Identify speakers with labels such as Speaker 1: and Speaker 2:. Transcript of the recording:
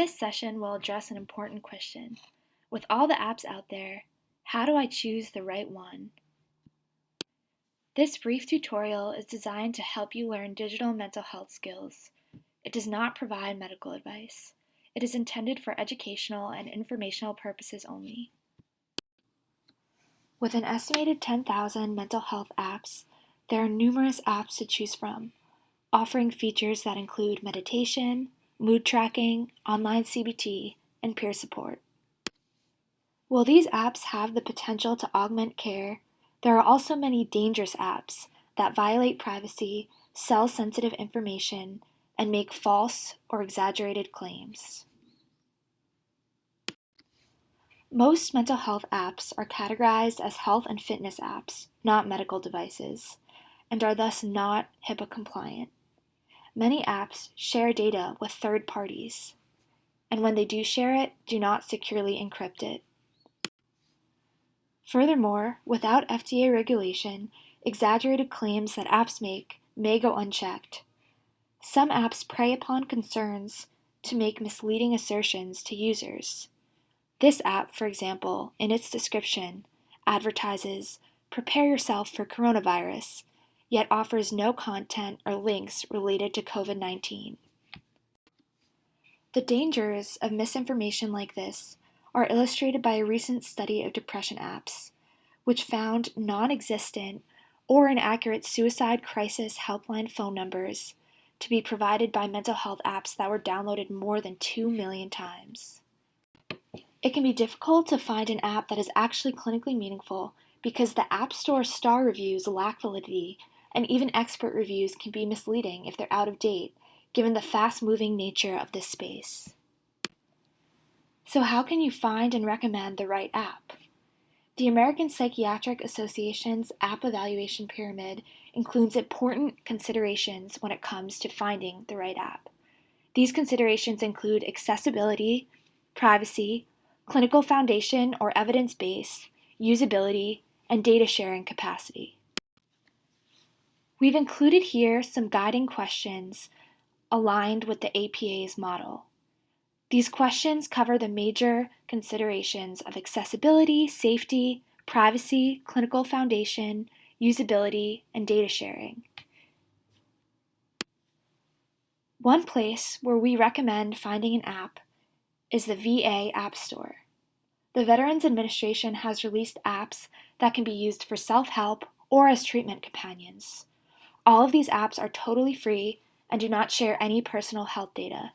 Speaker 1: this session, we'll address an important question. With all the apps out there, how do I choose the right one? This brief tutorial is designed to help you learn digital mental health skills. It does not provide medical advice. It is intended for educational and informational purposes only. With an estimated 10,000 mental health apps, there are numerous apps to choose from, offering features that include meditation, mood tracking, online CBT, and peer support. While these apps have the potential to augment care, there are also many dangerous apps that violate privacy, sell sensitive information, and make false or exaggerated claims. Most mental health apps are categorized as health and fitness apps, not medical devices, and are thus not HIPAA compliant. Many apps share data with third parties, and when they do share it, do not securely encrypt it. Furthermore, without FDA regulation, exaggerated claims that apps make may go unchecked. Some apps prey upon concerns to make misleading assertions to users. This app, for example, in its description, advertises, prepare yourself for coronavirus, yet offers no content or links related to COVID-19. The dangers of misinformation like this are illustrated by a recent study of depression apps, which found non-existent or inaccurate suicide crisis helpline phone numbers to be provided by mental health apps that were downloaded more than 2 million times. It can be difficult to find an app that is actually clinically meaningful because the App Store star reviews lack validity and even expert reviews can be misleading if they're out of date, given the fast-moving nature of this space. So how can you find and recommend the right app? The American Psychiatric Association's app evaluation pyramid includes important considerations when it comes to finding the right app. These considerations include accessibility, privacy, clinical foundation or evidence base, usability, and data sharing capacity. We've included here some guiding questions aligned with the APA's model. These questions cover the major considerations of accessibility, safety, privacy, clinical foundation, usability, and data sharing. One place where we recommend finding an app is the VA App Store. The Veterans Administration has released apps that can be used for self-help or as treatment companions. All of these apps are totally free and do not share any personal health data.